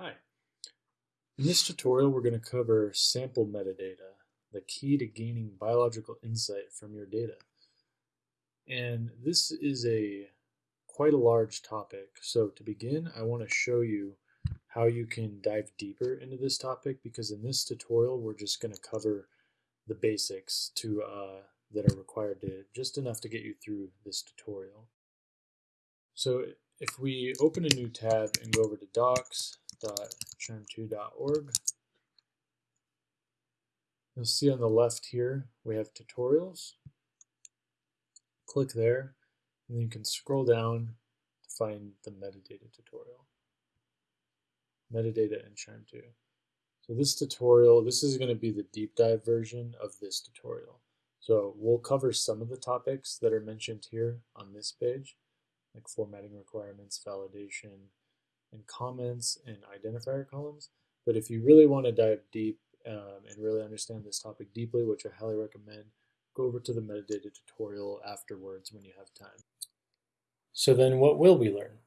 Hi. In this tutorial, we're going to cover sample metadata, the key to gaining biological insight from your data. And this is a quite a large topic. So to begin, I want to show you how you can dive deeper into this topic because in this tutorial, we're just going to cover the basics to uh, that are required to just enough to get you through this tutorial. So if we open a new tab and go over to docs.qiime2.org, you'll see on the left here we have tutorials. Click there, and then you can scroll down to find the metadata tutorial. Metadata in QIIME 2. So this tutorial, this is going to be the deep dive version of this tutorial. So we'll cover some of the topics that are mentioned here on this page, like formatting requirements, validation, and comments and identifier columns. But if you really want to dive deep um, and really understand this topic deeply, which I highly recommend, go over to the metadata tutorial afterwards when you have time. So then what will we learn?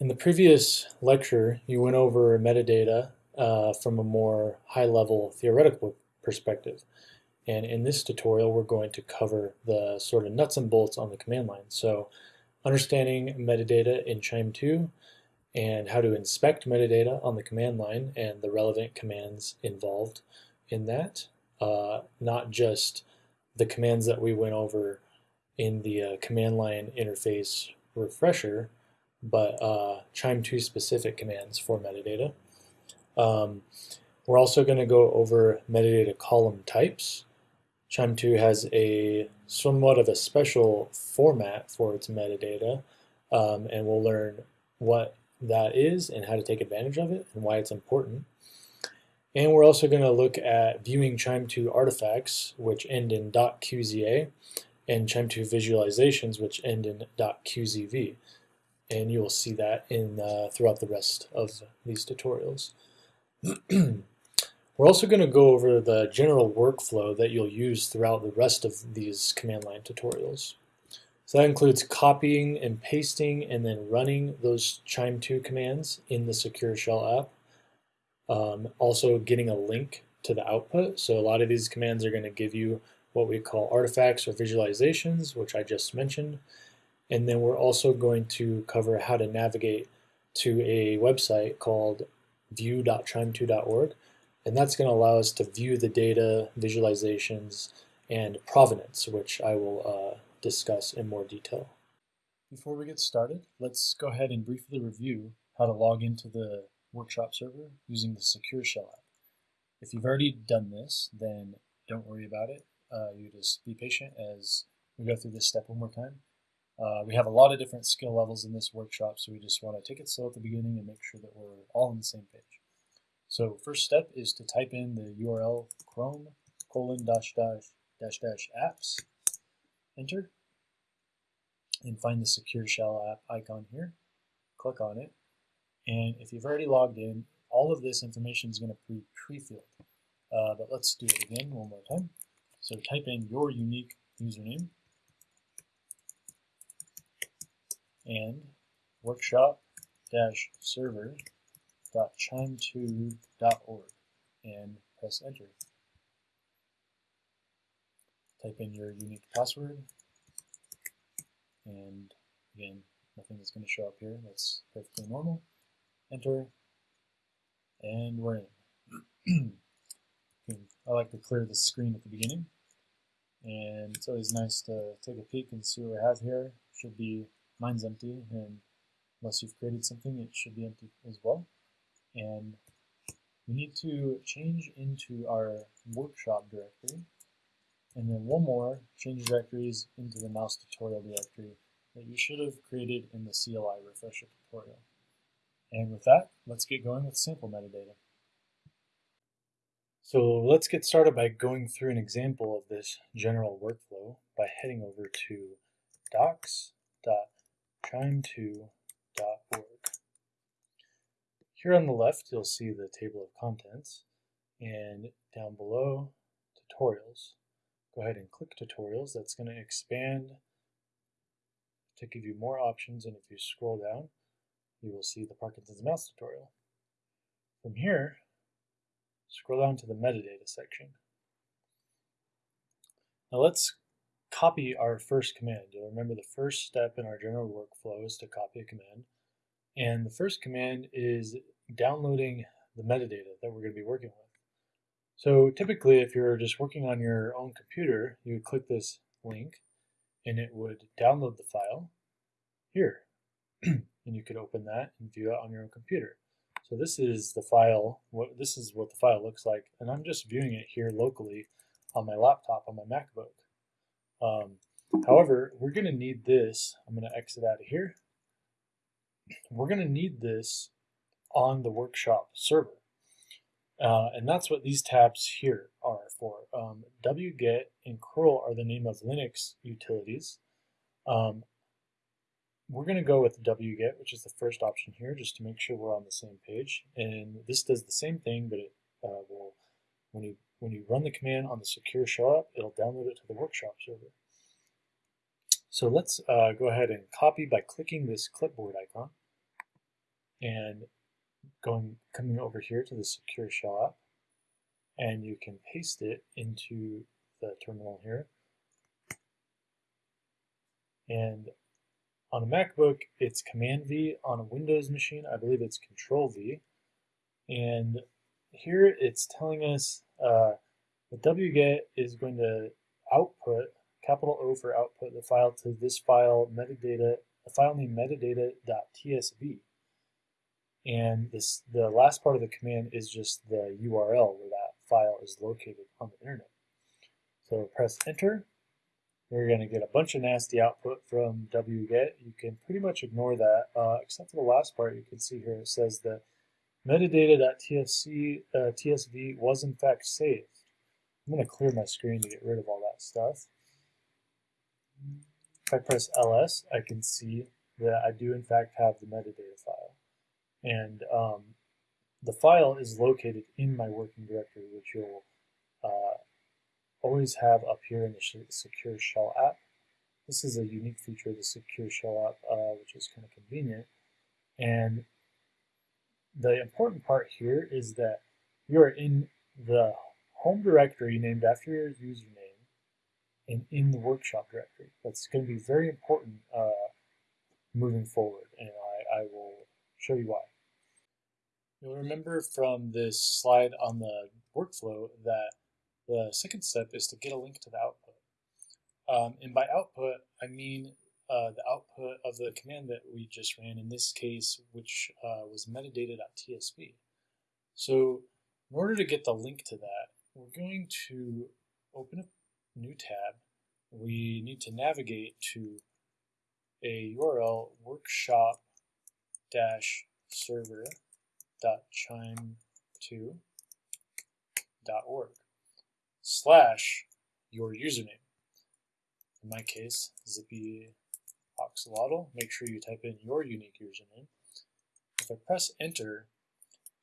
In the previous lecture, you went over metadata uh, from a more high-level theoretical perspective. And in this tutorial, we're going to cover the sort of nuts and bolts on the command line. So understanding metadata in QIIME 2 and how to inspect metadata on the command line and the relevant commands involved in that. Uh, not just the commands that we went over in the uh, command line interface refresher, but uh, QIIME 2 specific commands for metadata. Um, we're also going to go over metadata column types. QIIME 2 has a somewhat of a special format for its metadata, um, and we'll learn what that is and how to take advantage of it and why it's important. And we're also going to look at viewing QIIME 2 artifacts, which end in .qza, and QIIME 2 visualizations, which end in .qzv. And you will see that in uh, throughout the rest of these tutorials. We're also going to go over the general workflow that you'll use throughout the rest of these command line tutorials. So that includes copying and pasting and then running those QIIME2 commands in the Secure Shell app. Um, also getting a link to the output. So a lot of these commands are going to give you what we call artifacts or visualizations, which I just mentioned. And then we're also going to cover how to navigate to a website called view.qiime2.org. And that's going to allow us to view the data, visualizations, and provenance, which I will uh, discuss in more detail. Before we get started, let's go ahead and briefly review how to log into the workshop server using the Secure Shell app. If you've already done this, then don't worry about it. Uh, you just be patient as we go through this step one more time. Uh, we have a lot of different skill levels in this workshop, so we just want to take it slow at the beginning and make sure that we're all on the same page. So first step is to type in the URL chrome colon dash dash dash dash apps, enter, and find the Secure Shell app icon here. Click on it, and if you've already logged in, all of this information is going to be pre-filled. Uh, but let's do it again one more time. So type in your unique username and workshop-server.qiime2.org and press enter. Type in your unique password. And again nothing is going to show up here. That's perfectly normal. Enter. And we're in. I like to clear the screen at the beginning. And it's always nice to take a peek and see what we have here. Should be mine's empty and unless you've created something it should be empty as well. And we need to change into our workshop directory and then one more change directories into the mouse tutorial directory that you should have created in the CLI refresher tutorial and with that let's get going with sample metadata so let's get started by going through an example of this general workflow by heading over to docs.qiime2.org. Here on the left, you'll see the table of contents, and down below, tutorials. Go ahead and click tutorials. That's going to expand to give you more options, and if you scroll down, you will see the Parkinson's mouse tutorial. From here, scroll down to the metadata section. Now let's copy our first command. You'll remember the first step in our general workflow is to copy a command. And the first command is downloading the metadata that we're going to be working with. So typically, if you're just working on your own computer, you would click this link and it would download the file here. and you could open that and view it on your own computer. So this is the file, what this is what the file looks like, and I'm just viewing it here locally on my laptop, on my MacBook. Um, however, we're going to need this. I'm going to exit out of here. We're going to need this on the workshop server. Uh, and that's what these tabs here are for. Um, wget and curl are the name of Linux utilities. Um, we're going to go with wget, which is the first option here, just to make sure we're on the same page. And this does the same thing, but it uh, will, when you when you run the command on the secure shell app, it'll download it to the workshop server. So let's uh, go ahead and copy by clicking this clipboard icon and going coming over here to the secure shell app and you can paste it into the terminal here. And on a MacBook, it's Command V. On a Windows machine, I believe it's Control V. And here it's telling us uh, the wget is going to output, capital O for output, the file to this file metadata, a file named metadata.tsv. And this the last part of the command is just the URL where that file is located on the internet. So press enter. You're going to get a bunch of nasty output from wget. You can pretty much ignore that, uh, except for the last part you can see here. It says that metadata.tsv uh, TSV was in fact saved. I'm going to clear my screen to get rid of all that stuff. If I press ls, I can see that I do in fact have the metadata file. And um, the file is located in my working directory, which you'll uh, always have up here in the Secure Shell app. This is a unique feature of the Secure Shell app, uh, which is kind of convenient. And the important part here is that you're in the home directory named after your username and in the workshop directory. That's going to be very important uh, moving forward, and I, I will show you why. You'll remember from this slide on the workflow that the second step is to get a link to the output. Um, and by output, I mean uh, the output of the command that we just ran, in this case, which uh, was metadata.tsv. So in order to get the link to that, we're going to open a new tab. We need to navigate to a URL workshop-server.qiime2.org slash your username. In my case, zippy oxalotl. Make sure you type in your unique username. If I press enter,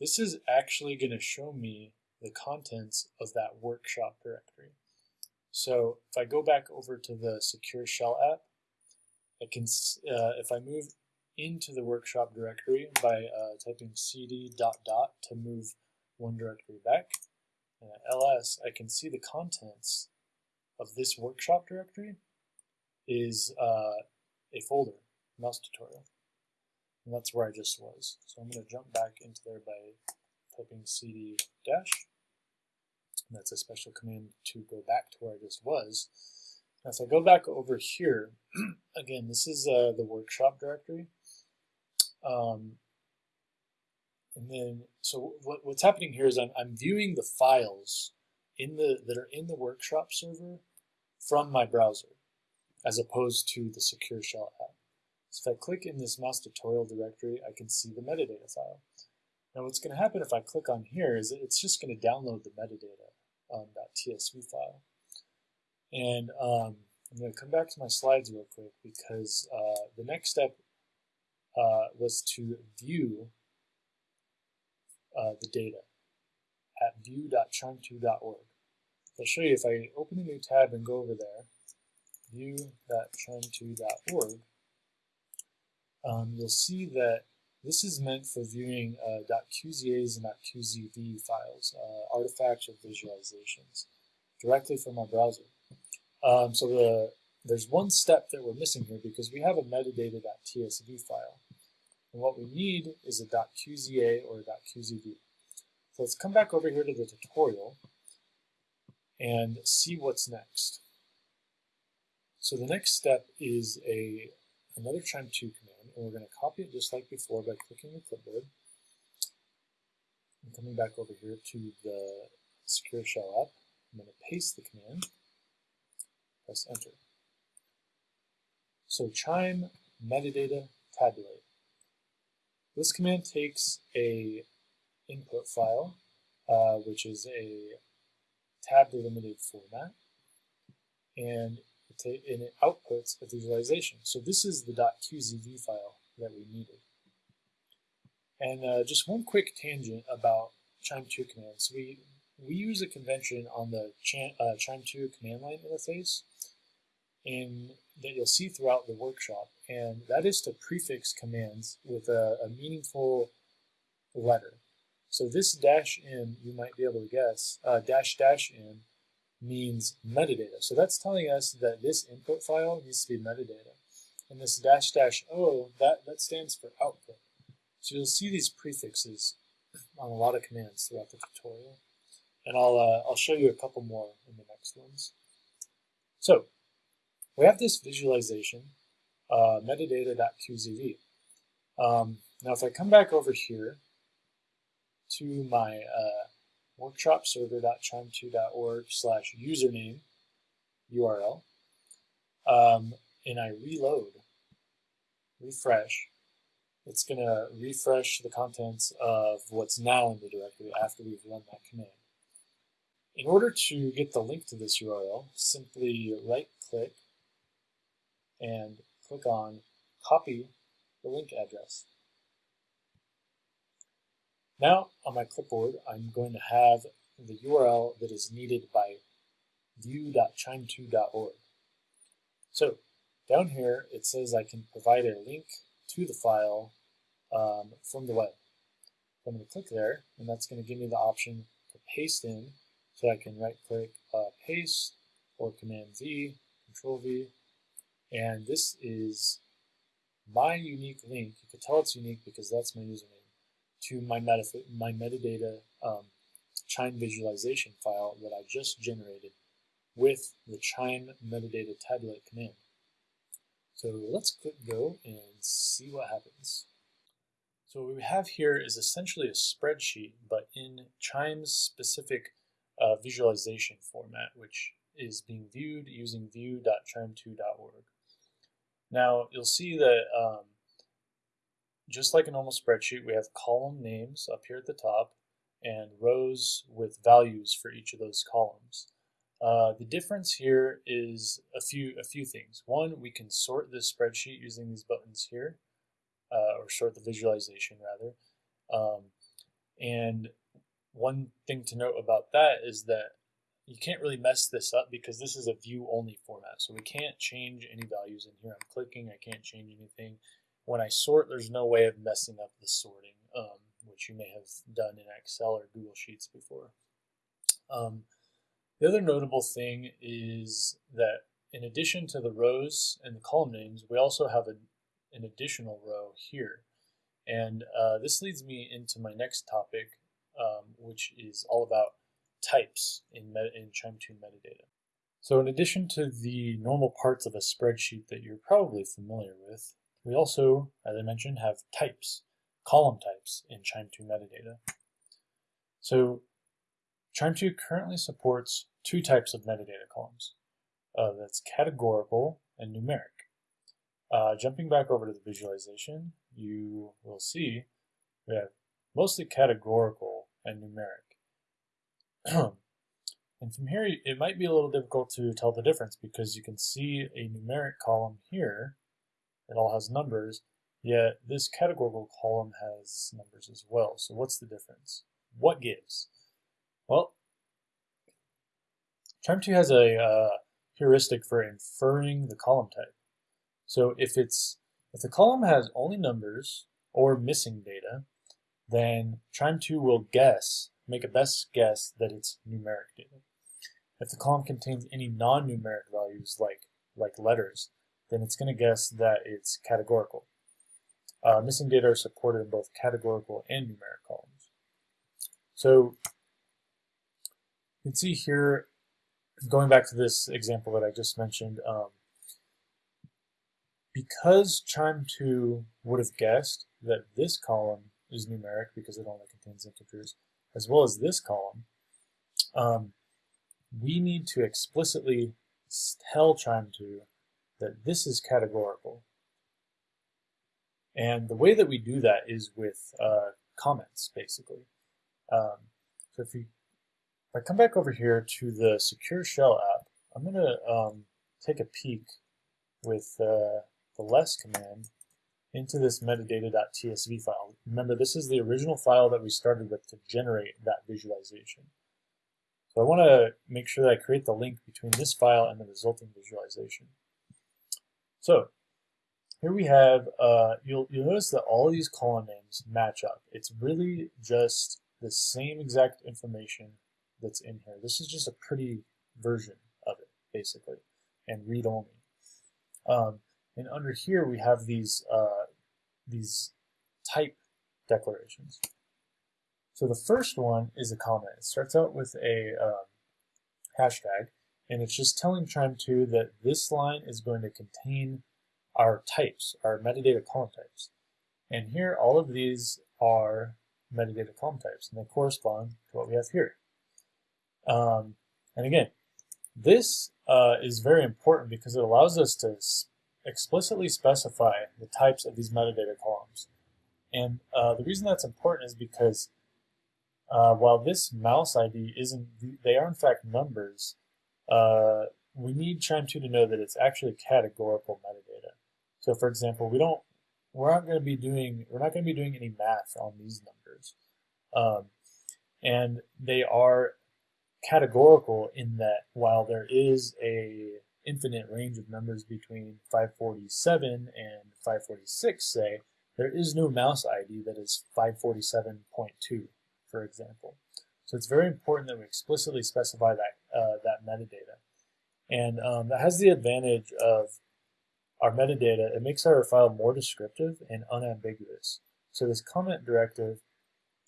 this is actually going to show me the contents of that workshop directory. So if I go back over to the Secure Shell app, I can, uh, if I move into the workshop directory by uh, typing cd dot dot to move one directory back, and at ls, I can see the contents of this workshop directory is uh, a folder, mouse tutorial. And that's where I just was. So I'm going to jump back into there by typing cd dash. And that's a special command to go back to where I just was. Now if I go back over here, again, this is uh, the workshop directory. Um, and then, so what, what's happening here is I'm, I'm viewing the files in the that are in the workshop server from my browser as opposed to the Secure Shell app. So if I click in this mouse tutorial directory, I can see the metadata file. Now what's going to happen if I click on here is it's just going to download the metadata um, .tsv file. And um, I'm going to come back to my slides real quick because uh, the next step uh, was to view uh, the data at view.qiime2.org. I'll show you if I open a new tab and go over there, view.qiime2.org, um, you'll see that this is meant for viewing uh, .qzas and .qzv files, uh, artifacts or visualizations, directly from our browser. Um, so the, there's one step that we're missing here because we have a metadata.tsv file. And what we need is a .qza or a .qzv. So let's come back over here to the tutorial and see what's next. So the next step is a another QIIME2 command, and we're going to copy it just like before by clicking the clipboard. And coming back over here to the Secure Shell app, I'm going to paste the command, press enter. So qiime metadata tabulate. This command takes a input file, uh, which is a tab delimited format, and it, and it outputs a visualization. So this is the .qzv file that we needed. And uh, just one quick tangent about QIIME2 commands. We, we use a convention on the uh, QIIME2 command line interface in, that you'll see throughout the workshop, and that is to prefix commands with a, a meaningful letter. So this dash in, you might be able to guess, uh, dash dash in means metadata. So that's telling us that this input file needs to be metadata. And this dash dash O, that, that stands for output. So you'll see these prefixes on a lot of commands throughout the tutorial. And I'll, uh, I'll show you a couple more in the next ones. So we have this visualization, uh, metadata.qzv. Um, now if I come back over here to my uh, workshopserver.qiime2.org slash username URL, um, and I reload, refresh, it's going to refresh the contents of what's now in the directory after we've run that command. In order to get the link to this URL, simply right-click and click on Copy the link address. Now on my clipboard, I'm going to have the URL that is needed by view.qiime2.org. So down here, it says I can provide a link to the file um, from the web. I'm going to click there, and that's going to give me the option to paste in. So I can right click uh, paste or command V, control V, and this is my unique link. You can tell it's unique because that's my username to my, meta my metadata um, QIIME visualization file that I just generated with the qiime metadata tabulate command. So let's click go and see what happens. So what we have here is essentially a spreadsheet, but in QIIME's specific uh, visualization format, which is being viewed using view.qiime2.org. Now you'll see that um, just like a normal spreadsheet, we have column names up here at the top and rows with values for each of those columns. Uh, the difference here is a few a few things. One, we can sort this spreadsheet using these buttons here, uh, or sort the visualization rather. Um, and one thing to note about that is that you can't really mess this up because this is a view only format. So we can't change any values in here. I'm clicking, I can't change anything when I sort, there's no way of messing up the sorting, um, which you may have done in Excel or Google Sheets before. Um, the other notable thing is that in addition to the rows and the column names, we also have a, an additional row here. And uh, this leads me into my next topic, um, which is all about types in, in QIIME2 metadata. So in addition to the normal parts of a spreadsheet that you're probably familiar with, we also, as I mentioned, have types, column types in QIIME2 metadata. So QIIME2 currently supports two types of metadata columns. Uh, that's categorical and numeric. Uh, jumping back over to the visualization, you will see we have mostly categorical and numeric. and from here, it might be a little difficult to tell the difference because you can see a numeric column here it all has numbers, yet this categorical column has numbers as well. So what's the difference? What gives? Well, QIIME2 has a uh, heuristic for inferring the column type. So if it's if the column has only numbers or missing data, then QIIME2 will guess, make a best guess that it's numeric data. If the column contains any non-numeric values like, like letters, then it's going to guess that it's categorical. Uh, missing data are supported in both categorical and numeric columns. So you can see here, going back to this example that I just mentioned, um, because QIIME2 would have guessed that this column is numeric because it only contains integers, as well as this column, um, we need to explicitly tell QIIME2 that this is categorical. And the way that we do that is with uh, comments, basically. Um, so if, you, if I come back over here to the Secure Shell app, I'm going to um, take a peek with uh, the less command into this metadata.tsv file. Remember, this is the original file that we started with to generate that visualization. So I want to make sure that I create the link between this file and the resulting visualization. So here we have, uh, you'll, you'll notice that all these column names match up. It's really just the same exact information that's in here. This is just a pretty version of it, basically, and read-only. Um, and under here we have these, uh, these type declarations. So the first one is a comment. It starts out with a um, hashtag, and it's just telling QIIME2 that this line is going to contain our types, our metadata column types. And here, all of these are metadata column types, and they correspond to what we have here. Um, and again, this uh, is very important because it allows us to explicitly specify the types of these metadata columns. And uh, the reason that's important is because uh, while this mouse ID isn't, they are in fact numbers, uh, we need QIIME2 to know that it's actually categorical metadata. So for example, we don't, we're not going to be doing, we're not going to be doing any math on these numbers. Um, and they are categorical in that while there is a infinite range of numbers between 547 and 546, say, there is no mouse ID that is 547.2 for example. So it's very important that we explicitly specify that, uh, that metadata. And um, that has the advantage of our metadata, it makes our file more descriptive and unambiguous. So this comment directive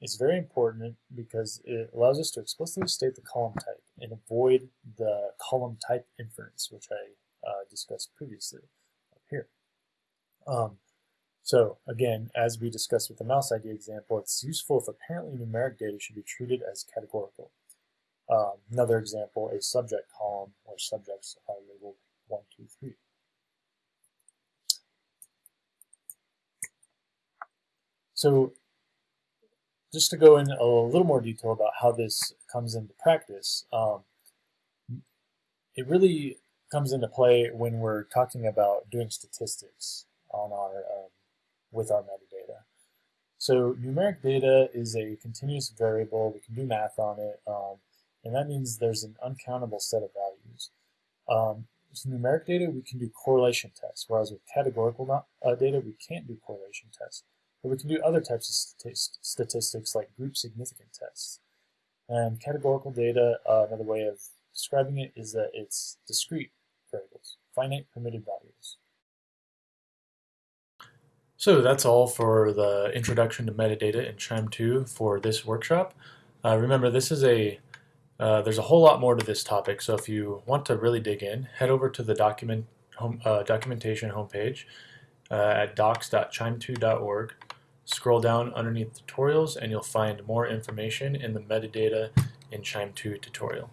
is very important because it allows us to explicitly state the column type and avoid the column type inference, which I uh, discussed previously up here. Um, so again, as we discussed with the mouse ID example, it's useful if apparently numeric data should be treated as categorical. Um, another example, a subject column where subjects are labeled 1, 2, 3. So just to go in a little more detail about how this comes into practice, um, it really comes into play when we're talking about doing statistics on our um, with our metadata. So numeric data is a continuous variable. We can do math on it, um, and that means there's an uncountable set of values. Um, so numeric data, we can do correlation tests, whereas with categorical uh, data, we can't do correlation tests. But we can do other types of statistics like group significant tests. And categorical data, uh, another way of describing it is that it's discrete variables, finite permitted values. So that's all for the introduction to metadata in QIIME2 for this workshop. Uh, remember, this is a uh, there's a whole lot more to this topic, so if you want to really dig in, head over to the document home, uh, documentation homepage uh, at docs.qiime2.org. Scroll down underneath tutorials and you'll find more information in the metadata in QIIME2 tutorial.